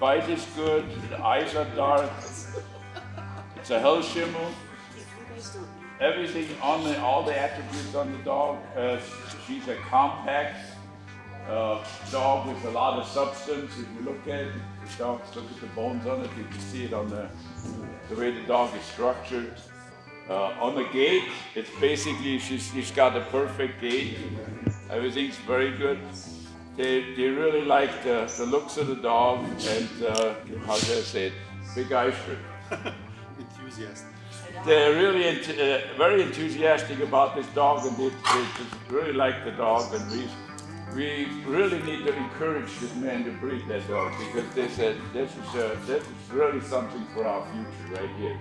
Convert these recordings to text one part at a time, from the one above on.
bite is good, the eyes are dark, it's a Hellschimmel. Everything on the, all the attributes on the dog. Uh, she's a compact uh, dog with a lot of substance. If you look at the dog, look at the bones on it, you can see it on the, the way the dog is structured. Uh, on the gait, it's basically, she's, she's got a perfect gait. Everything's very good. They, they really like the, the looks of the dog and, uh, how should I say it. Enthusiastic. They're really uh, very enthusiastic about this dog and they, they really like the dog and we, we really need to encourage this man to breed that dog because they said this is, uh, this is really something for our future right here.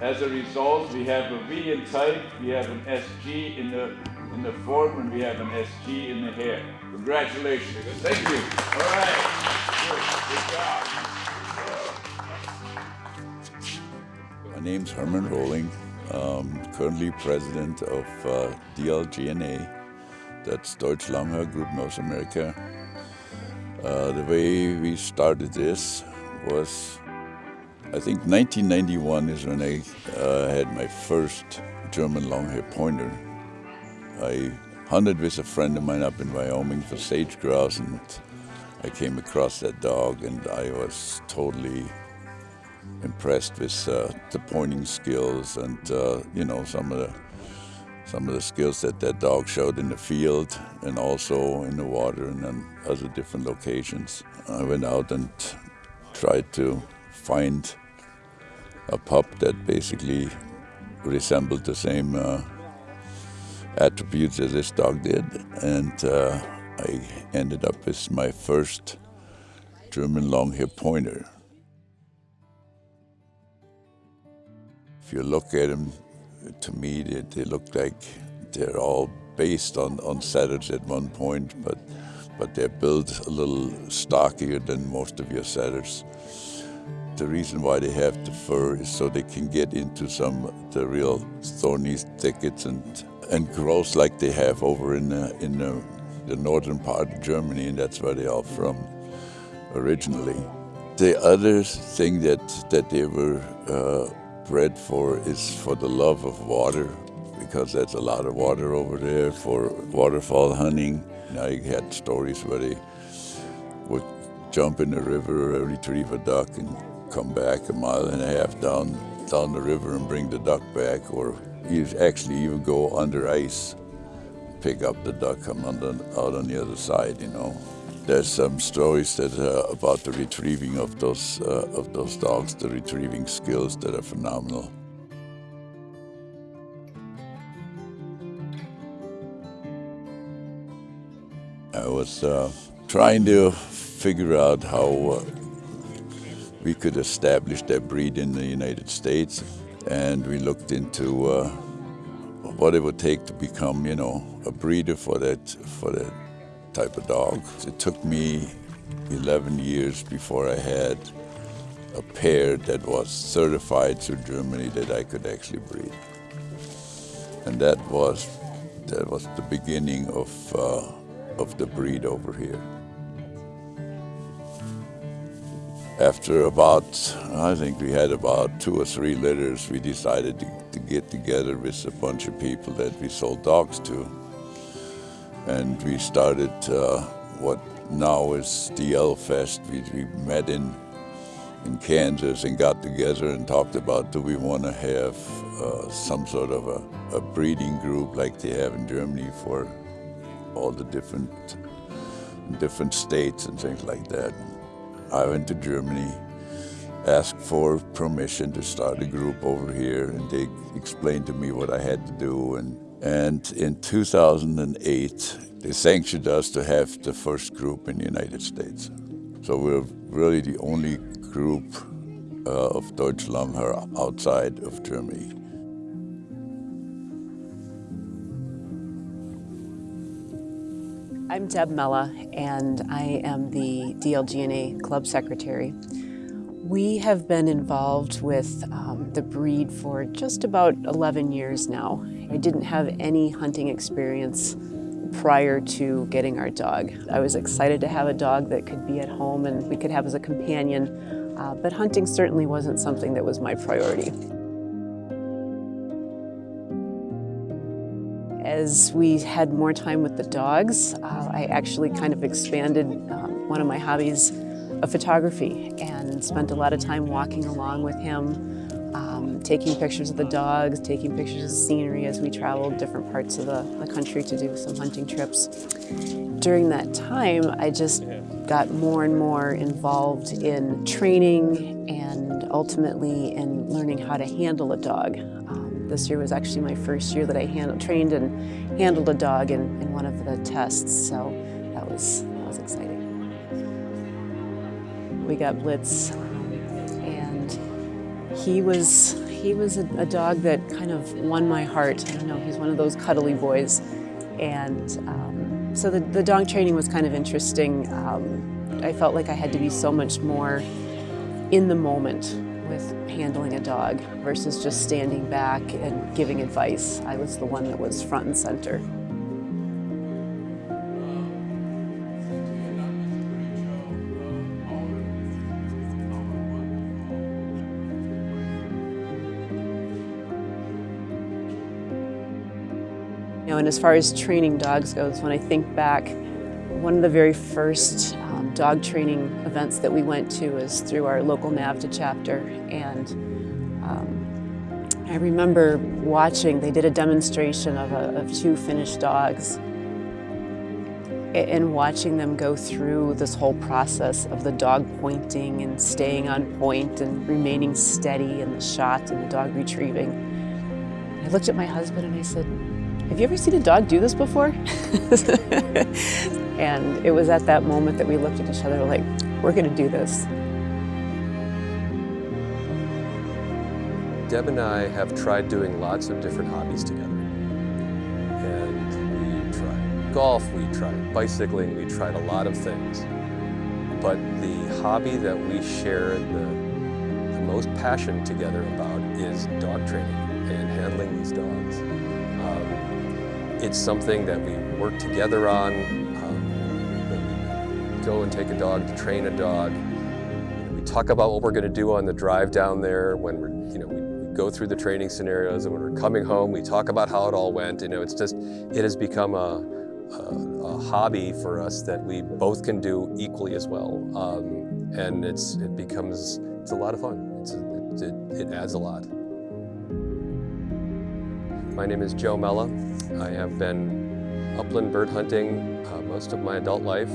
As a result, we have a V in type, we have an SG in the in the form, and we have an SG in the hair. Congratulations. Thank you. All right. Good, good job. My name's Herman Rolling. Um, currently president of uh, DLGNA, that's Deutsch Langhaar Group North America. Uh, the way we started this was I think 1991 is when I uh, had my first German Longhair Pointer. I hunted with a friend of mine up in Wyoming for sage grouse and I came across that dog and I was totally impressed with uh, the pointing skills and uh, you know some of the some of the skills that that dog showed in the field and also in the water and on other different locations. I went out and tried to find a pup that basically resembled the same uh, attributes as this dog did. And uh, I ended up with my first German long-hair pointer. If you look at them, to me, they, they look like they're all based on, on setters at one point, but, but they're built a little stockier than most of your setters. The reason why they have the fur is so they can get into some the real thorny thickets and and growth like they have over in the, in the, the northern part of Germany, and that's where they are from originally. The other thing that that they were uh, bred for is for the love of water, because there's a lot of water over there for waterfowl hunting. I had stories where they would jump in the river, retrieve a duck, and come back a mile and a half down down the river and bring the duck back, or you actually even go under ice, pick up the duck, come under, out on the other side, you know. There's some stories that uh, about the retrieving of those uh, of those dogs, the retrieving skills that are phenomenal. I was uh, trying to figure out how uh, we could establish that breed in the United States. And we looked into uh, what it would take to become, you know, a breeder for that, for that type of dog. It took me 11 years before I had a pair that was certified through Germany that I could actually breed. And that was, that was the beginning of, uh, of the breed over here. After about, I think we had about two or three litters, we decided to, to get together with a bunch of people that we sold dogs to. And we started uh, what now is DL Fest. We, we met in, in Kansas and got together and talked about do we want to have uh, some sort of a, a breeding group like they have in Germany for all the different different states and things like that. I went to Germany, asked for permission to start a group over here, and they explained to me what I had to do. And, and in 2008, they sanctioned us to have the first group in the United States. So we're really the only group uh, of Deutsch Langhaar outside of Germany. I'm Deb Mella, and I am the DLGNA Club Secretary. We have been involved with um, the breed for just about 11 years now. I didn't have any hunting experience prior to getting our dog. I was excited to have a dog that could be at home and we could have as a companion, uh, but hunting certainly wasn't something that was my priority. As we had more time with the dogs, uh, I actually kind of expanded um, one of my hobbies of photography and spent a lot of time walking along with him, um, taking pictures of the dogs, taking pictures of scenery as we traveled different parts of the, the country to do some hunting trips. During that time, I just got more and more involved in training and ultimately in learning how to handle a dog. Um, this year was actually my first year that I handled, trained and handled a dog in, in one of the tests, so that was, that was exciting. We got Blitz, and he was he was a, a, dog that kind of won my heart. I don't know, he's one of those cuddly boys, and um, so the, the dog training was kind of interesting. Um, I felt like I had to be so much more in the moment with handling a dog versus just standing back and giving advice. I was the one that was front and center. You know, and as far as training dogs goes, when I think back, one of the very first um, dog training events that we went to was through our local NAVHDA chapter. And um, I remember watching, they did a demonstration of, a, of two Finnish dogs and watching them go through this whole process of the dog pointing and staying on point and remaining steady in the shot and the dog retrieving. I looked at my husband and I said, have you ever seen a dog do this before? and it was at that moment that we looked at each other like, we're gonna do this. Deb and I have tried doing lots of different hobbies together. And we tried golf, we tried bicycling, we tried a lot of things. But the hobby that we share the, the most passion together about is dog training and handling these dogs. Um, it's something that we work together on. Go and take a dog to train a dog. We talk about what we're going to do on the drive down there when we're, you know, we, go through the training scenarios and when we're coming home, we talk about how it all went. You know, it's just, it has become a, a, a hobby for us that we both can do equally as well. Um, and it's, it becomes, it's a lot of fun. It's a, it, it adds a lot. My name is Joe Mella. I have been upland bird hunting uh, most of my adult life.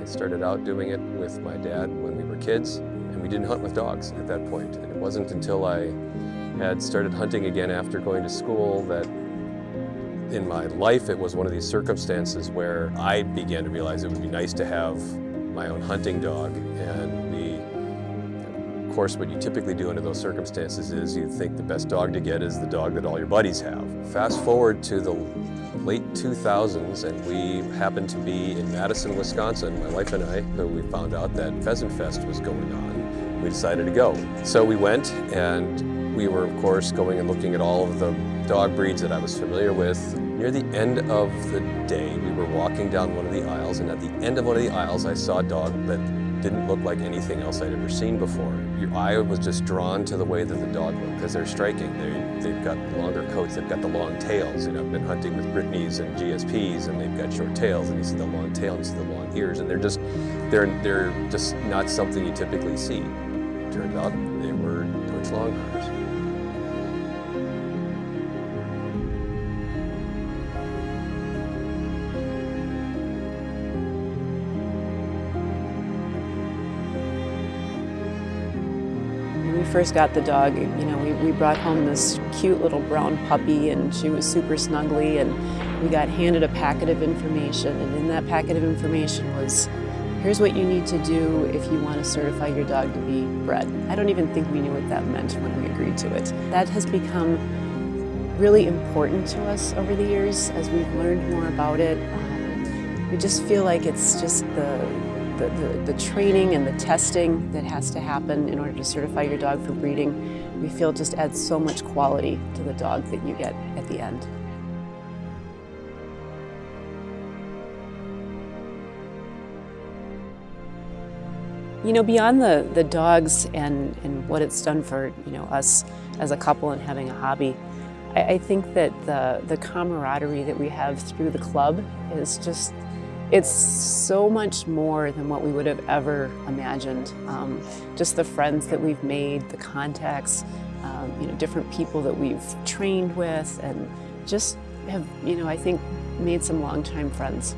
I started out doing it with my dad when we were kids, and we didn't hunt with dogs at that point. And it wasn't until I had started hunting again after going to school that in my life it was one of these circumstances where I began to realize it would be nice to have my own hunting dog. And we of course, what you typically do under those circumstances is you think the best dog to get is the dog that all your buddies have. Fast forward to the late 2000s and we happened to be in Madison, Wisconsin, my wife and I, we found out that Pheasant Fest was going on. We decided to go. So we went and we were, of course, going and looking at all of the dog breeds that I was familiar with. Near the end of the day, we were walking down one of the aisles, and at the end of one of the aisles, I saw a dog that didn't look like anything else I'd ever seen before. Your eye was just drawn to the way that the dog looked because they're striking. They, they've got longer coats, they've got the long tails. You know, I've been hunting with Brittany's and GSPs and they've got short tails and you see the long tail and you see the long ears and they're just, they're, they're just not something you typically see. Turned out they were Deutsch Longhairs. First got the dog, you know, we, we brought home this cute little brown puppy and she was super snuggly and we got handed a packet of information and in that packet of information was here's what you need to do if you want to certify your dog to be bred. I don't even think we knew what that meant when we agreed to it. That has become really important to us over the years as we've learned more about it. Um, we just feel like it's just the the, the, the, training and the testing that has to happen in order to certify your dog for breeding, we feel just adds so much quality to the dog that you get at the end. You know, beyond the, the dogs and, and what it's done for, you know, us as a couple and having a hobby, I, I think that the, the camaraderie that we have through the club is just it's so much more than what we would have ever imagined. Um, just the friends that we've made, the contacts, um, you know, different people that we've trained with and just have, you know, I think made some longtime friends.